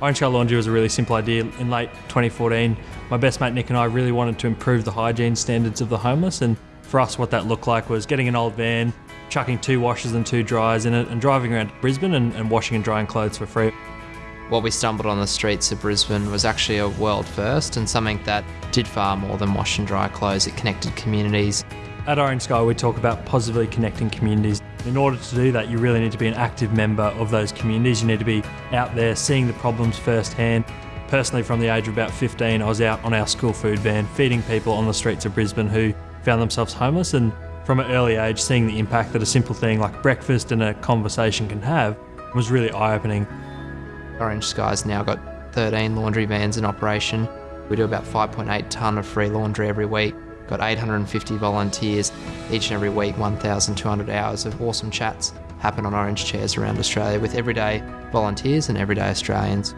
Orange Colour Laundry was a really simple idea. In late 2014, my best mate Nick and I really wanted to improve the hygiene standards of the homeless, and for us, what that looked like was getting an old van, chucking two washers and two dryers in it, and driving around Brisbane and, and washing and drying clothes for free. What we stumbled on the streets of Brisbane was actually a world first and something that did far more than wash and dry clothes. It connected communities. At Orange Sky, we talk about positively connecting communities. In order to do that, you really need to be an active member of those communities. You need to be out there seeing the problems firsthand. Personally, from the age of about 15, I was out on our school food van feeding people on the streets of Brisbane who found themselves homeless. And from an early age, seeing the impact that a simple thing like breakfast and a conversation can have was really eye opening. Orange Sky's now got 13 laundry vans in operation. We do about 5.8 tonne of free laundry every week. Got 850 volunteers each and every week, 1,200 hours of awesome chats happen on orange chairs around Australia with everyday volunteers and everyday Australians.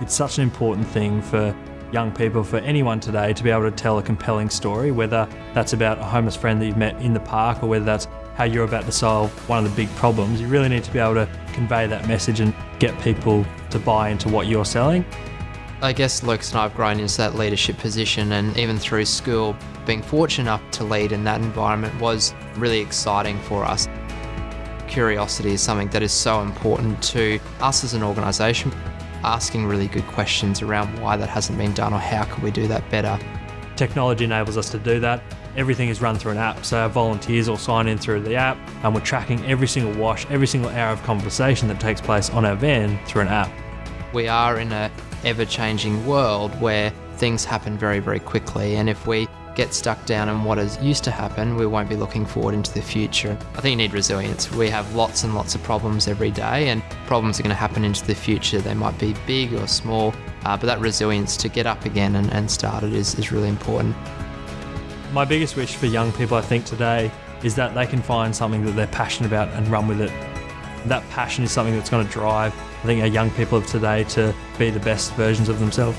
It's such an important thing for young people, for anyone today, to be able to tell a compelling story, whether that's about a homeless friend that you've met in the park or whether that's how you're about to solve one of the big problems. You really need to be able to convey that message and get people to buy into what you're selling. I guess Lucas and I have grown into that leadership position, and even through school, being fortunate enough to lead in that environment was really exciting for us. Curiosity is something that is so important to us as an organisation, asking really good questions around why that hasn't been done or how can we do that better. Technology enables us to do that. Everything is run through an app, so our volunteers all sign in through the app, and we're tracking every single wash, every single hour of conversation that takes place on our van through an app. We are in a ever-changing world where things happen very, very quickly, and if we get stuck down in what has used to happen, we won't be looking forward into the future. I think you need resilience. We have lots and lots of problems every day, and problems are going to happen into the future. They might be big or small, uh, but that resilience to get up again and, and start it is, is really important. My biggest wish for young people, I think, today is that they can find something that they're passionate about and run with it. That passion is something that's going to drive, I think, our young people of today to be the best versions of themselves.